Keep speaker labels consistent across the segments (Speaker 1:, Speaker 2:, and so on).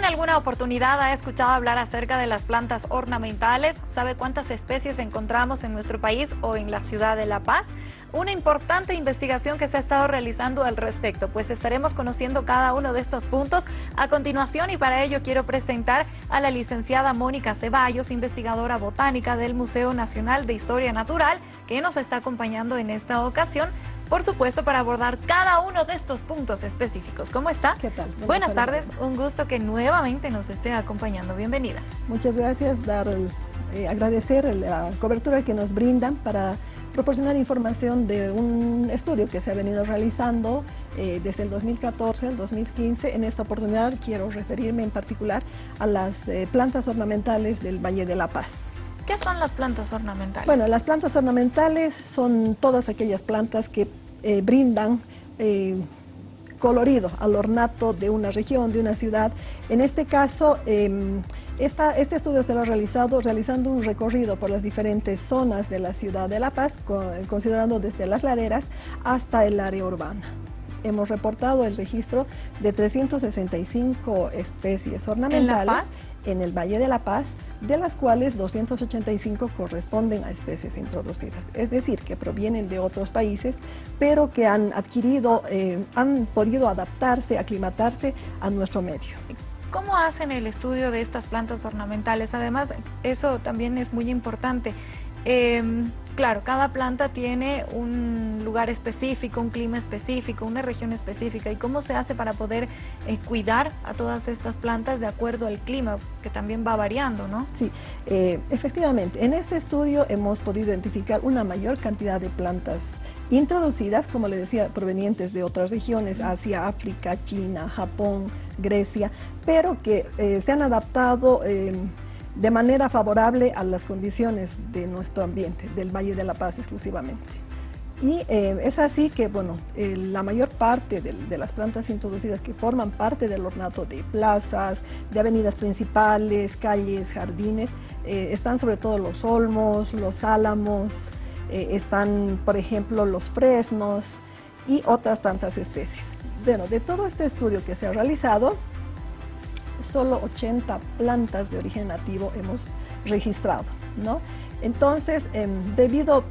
Speaker 1: en alguna oportunidad ha escuchado hablar acerca de las plantas ornamentales? ¿Sabe cuántas especies encontramos en nuestro país o en la ciudad de La Paz? Una importante investigación que se ha estado realizando al respecto, pues estaremos conociendo cada uno de estos puntos a continuación y para ello quiero presentar a la licenciada Mónica Ceballos, investigadora botánica del Museo Nacional de Historia Natural, que nos está acompañando en esta ocasión por supuesto, para abordar cada uno de estos puntos específicos. ¿Cómo está?
Speaker 2: ¿Qué tal?
Speaker 1: Buenas, tardes, un gusto que nuevamente nos esté acompañando. Bienvenida.
Speaker 2: Muchas gracias, dar, eh, agradecer la cobertura que nos brindan para proporcionar información de un estudio que se ha venido realizando eh, desde el 2014 al 2015. En esta oportunidad quiero referirme en particular a las eh, plantas ornamentales del Valle de la Paz.
Speaker 1: ¿Qué son las plantas ornamentales?
Speaker 2: Bueno, las plantas ornamentales son todas aquellas plantas que eh, brindan eh, colorido al ornato de una región, de una ciudad. En este caso, em, este estudio se lo ha realizado realizando un recorrido por las diferentes zonas de la ciudad de La Paz, considerando desde las laderas hasta el área urbana hemos reportado el registro de 365 especies ornamentales en el Valle de la Paz, de las cuales 285 corresponden a especies introducidas, es decir, que provienen de otros países, pero que han adquirido, eh, han podido adaptarse, aclimatarse a nuestro medio.
Speaker 1: ¿Cómo hacen el estudio de estas plantas ornamentales? Además, eso también es muy importante. Em, claro, cada planta tiene un lugar específico, un clima específico, una región específica. ¿Y cómo se hace para poder eh, cuidar a todas estas plantas de acuerdo al clima, que también va variando, no?
Speaker 2: Sí, eh, efectivamente. En este estudio hemos podido identificar una mayor cantidad de plantas introducidas, como le decía, provenientes de otras regiones, Asia, África, China, Japón, Grecia, pero que eh, se han adaptado em, de manera favorable a las condiciones de nuestro ambiente, del Valle de la Paz exclusivamente. Y eh, es así que, bueno, eh, la mayor parte de, las plantas introducidas que forman parte del ornato de plazas, de avenidas principales, calles, jardines, eh, están sobre todo los olmos, los álamos, están, por ejemplo, los fresnos y otras tantas especies. Bueno, de todo este estudio que se ha realizado, solo 80 plantas de origen nativo hemos registrado, ¿no? Entonces, em, debido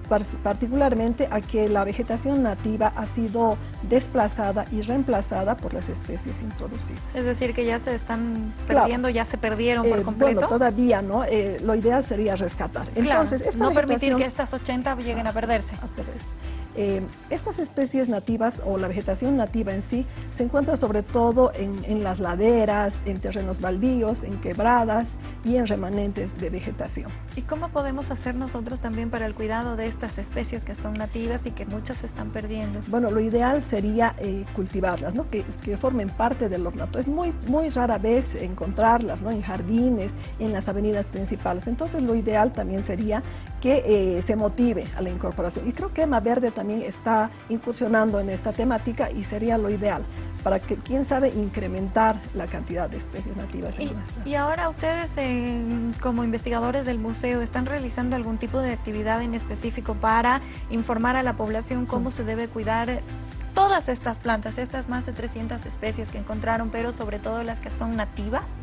Speaker 2: particularmente a que la vegetación nativa ha sido desplazada y reemplazada por las especies introducidas.
Speaker 1: Es decir, que ya se están perdiendo, ya se perdieron por eh, completo.
Speaker 2: Bueno, todavía no, eh, lo ideal sería rescatar.
Speaker 1: Entonces, no permitir que estas 80 lleguen a perderse. A perderse.
Speaker 2: Eh, estas especies nativas o la vegetación nativa en sí se encuentra sobre todo en, las laderas, en terrenos baldíos, en quebradas y en remanentes de vegetación.
Speaker 1: ¿Y cómo podemos hacer nosotros también para el cuidado de estas especies que son nativas y que muchas se están perdiendo?
Speaker 2: Bueno, lo ideal sería eh, cultivarlas, ¿no? que, que, formen parte del ornato. Es muy, muy rara vez encontrarlas ¿no? en jardines, en las avenidas principales. Entonces lo ideal también sería que eh, se motive a la incorporación. Y creo que Ema Verde también está incursionando en esta temática y sería lo ideal para que, quién sabe, incrementar la cantidad de especies nativas.
Speaker 1: Y, y ahora ustedes, como investigadores del museo, ¿están realizando algún tipo de actividad en específico para informar a la población cómo se debe cuidar todas estas plantas, estas más de 300 especies que encontraron, pero sobre todo las que son nativas?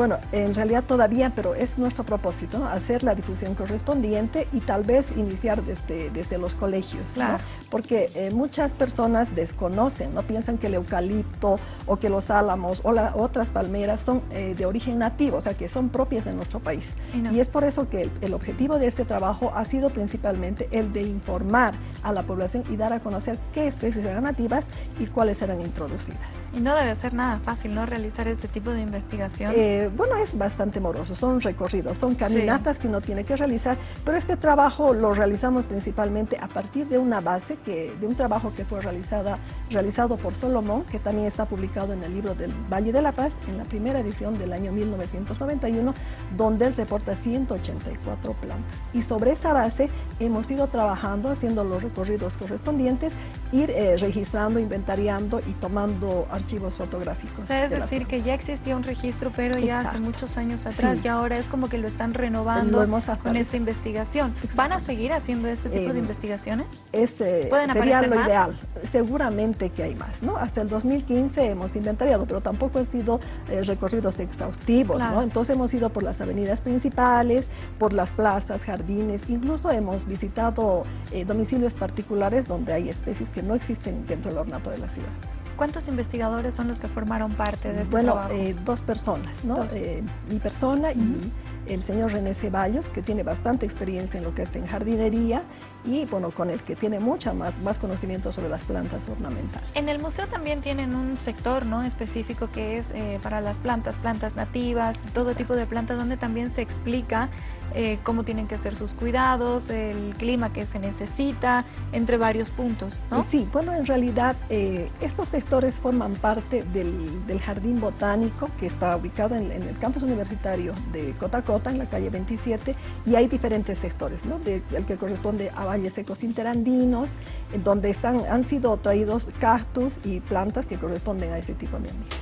Speaker 2: Bueno, en realidad todavía, pero es nuestro propósito, hacer la difusión correspondiente y tal vez iniciar desde, desde los colegios, ¿no? porque eh, muchas personas desconocen, no piensan que el eucalipto o que los álamos o otras palmeras son eh, de origen nativo, o sea, que son propias de nuestro país. Y, es por eso que el, objetivo de este trabajo ha sido principalmente el de informar a la población y dar a conocer qué especies eran nativas y cuáles eran introducidas.
Speaker 1: Y no debe ser nada fácil, ¿no?, realizar este tipo de investigación.
Speaker 2: Eh, bueno, es bastante moroso, son recorridos, son caminatas que uno tiene que realizar, pero este trabajo lo realizamos principalmente a partir de una base, que, de un trabajo que fue realizada, realizado por Solomón, que también está publicado en el libro del Valle de la Paz, en la primera edición del año 1991, donde él reporta 184 plantas. Y sobre esa base hemos ido trabajando, haciendo los recorridos correspondientes, ir eh, registrando, inventariando y tomando archivos fotográficos.
Speaker 1: O sea, es decir, que ya existía un registro, pero ya ya hace muchos años atrás y ahora es como que lo están renovando con esta investigación. ¿Van a seguir haciendo este tipo de eh, investigaciones?
Speaker 2: Este ¿Pueden sería lo ideal. Seguramente que hay más, ¿no? Hasta el 2015 hemos inventariado, pero tampoco han sido eh, recorridos exhaustivos, ¿no? Entonces hemos ido por las avenidas principales, por las plazas, jardines, incluso hemos visitado eh, domicilios particulares donde hay especies que no existen dentro del ornato de la ciudad.
Speaker 1: ¿Cuántos investigadores son los que formaron parte de este
Speaker 2: bueno,
Speaker 1: trabajo?
Speaker 2: Bueno, eh, dos personas, ¿no? Eh, mi persona y el señor René Ceballos, que tiene bastante experiencia en lo que es en jardinería y bueno, con el que tiene mucha más, más conocimiento sobre las plantas ornamentales.
Speaker 1: En el museo también tienen un sector ¿no? específico que es eh, para las plantas, plantas nativas, todo tipo de plantas donde también se explica eh, cómo tienen que ser sus cuidados, el clima que se necesita, entre varios puntos. ¿no?
Speaker 2: Sí, bueno, en realidad eh, estos sectores forman parte del, del, jardín botánico que está ubicado en, en, el campus universitario de Cotacota, en la calle 27, y hay diferentes sectores, ¿no? De, el que corresponde a valles secos interandinos, en donde están, han sido traídos cactus y plantas que corresponden a ese tipo de ambiente.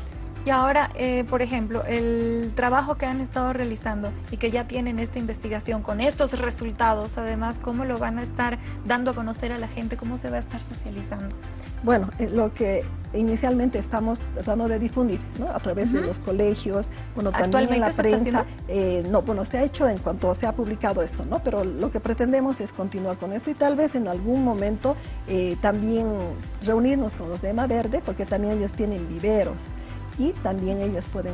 Speaker 1: Y ahora, eh, por ejemplo, el trabajo que han estado realizando y que ya tienen esta investigación con estos resultados, además, ¿cómo lo van a estar dando a conocer a la gente? ¿Cómo se va a estar socializando?
Speaker 2: Bueno, eh, lo que inicialmente estamos tratando de difundir ¿no? a través de los colegios, bueno, también en la prensa. Eh, no, bueno, se ha hecho en cuanto se ha publicado esto, ¿no? Pero lo que pretendemos es continuar con esto y tal vez en algún momento también reunirnos con los de EMA Verde, porque también ellos tienen viveros y también ellos pueden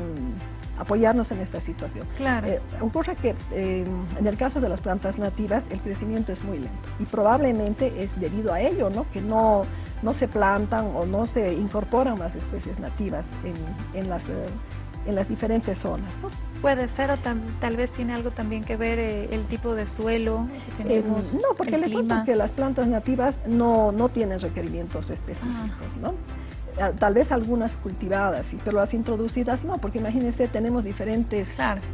Speaker 2: apoyarnos en esta situación.
Speaker 1: Claro. Eh,
Speaker 2: ocurre que eh, en el caso de las plantas nativas el crecimiento es muy lento y probablemente es debido a ello, ¿no? que no, no se plantan o no se incorporan más especies nativas en, en las, eh, en las diferentes zonas. ¿no?
Speaker 1: Puede ser o tal vez tiene algo también que ver el tipo de suelo que tenemos,
Speaker 2: No, porque le cuento que las plantas nativas no, no tienen requerimientos específicos, ah. ¿no? Tal vez algunas cultivadas, pero las introducidas no, porque imagínense, tenemos diferentes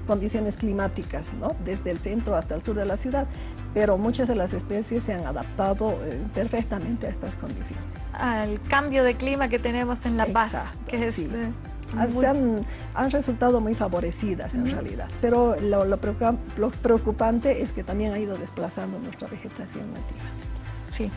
Speaker 2: condiciones climáticas, ¿no? desde el centro hasta el sur de la ciudad, pero muchas de las especies se han adaptado eh, perfectamente a estas condiciones.
Speaker 1: Al cambio de clima que tenemos en La Paz, que es... Eh,
Speaker 2: ah, han, resultado muy favorecidas en realidad, pero lo, lo preocupante es que también ha ido desplazando nuestra vegetación nativa.
Speaker 1: Sí,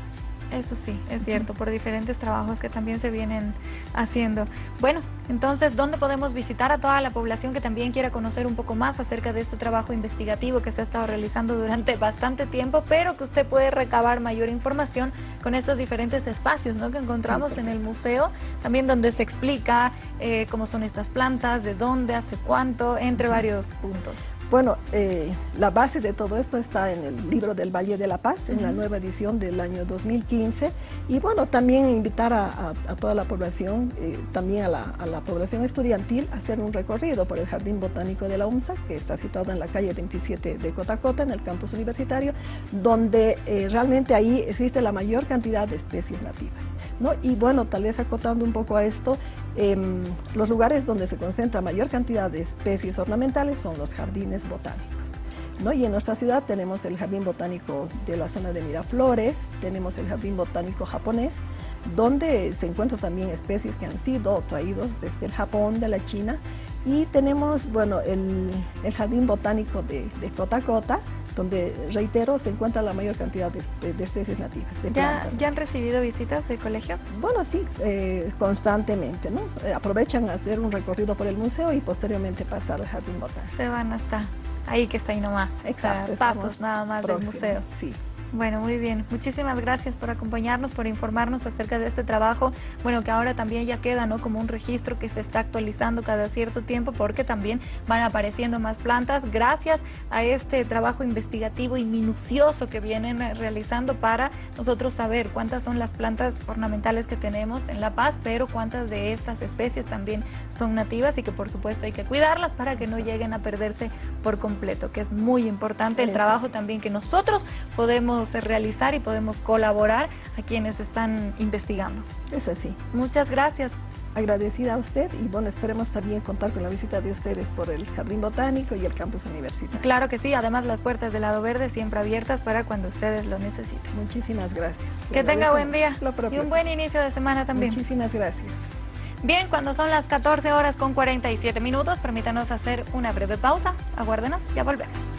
Speaker 1: eso sí, es cierto, por diferentes trabajos que también se vienen haciendo. Bueno, entonces, ¿dónde podemos visitar a toda la población que también quiera conocer un poco más acerca de este trabajo investigativo que se ha estado realizando durante bastante tiempo, pero que usted puede recabar mayor información con estos diferentes espacios ¿no? que encontramos en el museo, también donde se explica eh, cómo son estas plantas, de dónde, hace cuánto, entre varios puntos.
Speaker 2: Bueno, eh, la base de todo esto está en el libro del Valle de la Paz, en la nueva edición del año 2015. Y bueno, también invitar a, toda la población, eh, también a la, población estudiantil, hacer un recorrido por el Jardín Botánico de la UMSA, que está situado en la calle 27 de Cotacota, en el campus universitario, donde eh, realmente ahí existe la mayor cantidad de especies nativas. ¿no? Y bueno, tal vez acotando un poco a esto, em, los lugares donde se concentra mayor cantidad de especies ornamentales son los jardines botánicos. ¿No? Y en nuestra ciudad tenemos el Jardín Botánico de la zona de Miraflores, tenemos el Jardín Botánico japonés, donde se encuentran también especies que han sido traídos desde el Japón, de la China, y tenemos, bueno, el, Jardín Botánico de, de Cotacota, donde, reitero, se encuentra la mayor cantidad de, especies nativas. De
Speaker 1: ¿Ya, ¿Ya han recibido visitas de colegios?
Speaker 2: Bueno, sí, eh, constantemente, ¿no? Eh, aprovechan hacer un recorrido por el museo y posteriormente pasar al jardín botánico.
Speaker 1: Se van hasta ahí que está ahí nomás,
Speaker 2: Exacto,
Speaker 1: pasos nada más del museo.
Speaker 2: Sí.
Speaker 1: Bueno, muy bien. Muchísimas gracias por acompañarnos, por informarnos acerca de este trabajo. Bueno, que ahora también ya queda ¿no? como un registro que se está actualizando cada cierto tiempo porque también van apareciendo más plantas gracias a este trabajo investigativo y minucioso que vienen realizando para nosotros saber cuántas son las plantas ornamentales que tenemos en La Paz, pero cuántas de estas especies también son nativas y que por supuesto hay que cuidarlas para que no lleguen a perderse por completo, que es muy importante el trabajo también que nosotros podemos realizar y podemos colaborar a quienes están investigando.
Speaker 2: Es así.
Speaker 1: Muchas gracias.
Speaker 2: Agradecida a usted y bueno, esperemos también contar con la visita de ustedes por el Jardín Botánico y el campus universitario.
Speaker 1: Claro que sí, además las puertas del lado verde siempre abiertas para cuando ustedes lo necesiten.
Speaker 2: Muchísimas gracias.
Speaker 1: Que tenga buen día y un buen inicio de semana también.
Speaker 2: Muchísimas gracias.
Speaker 1: Bien, cuando son las 14 horas con 47 minutos, permítanos hacer una breve pausa. Aguárdenos, ya volvemos.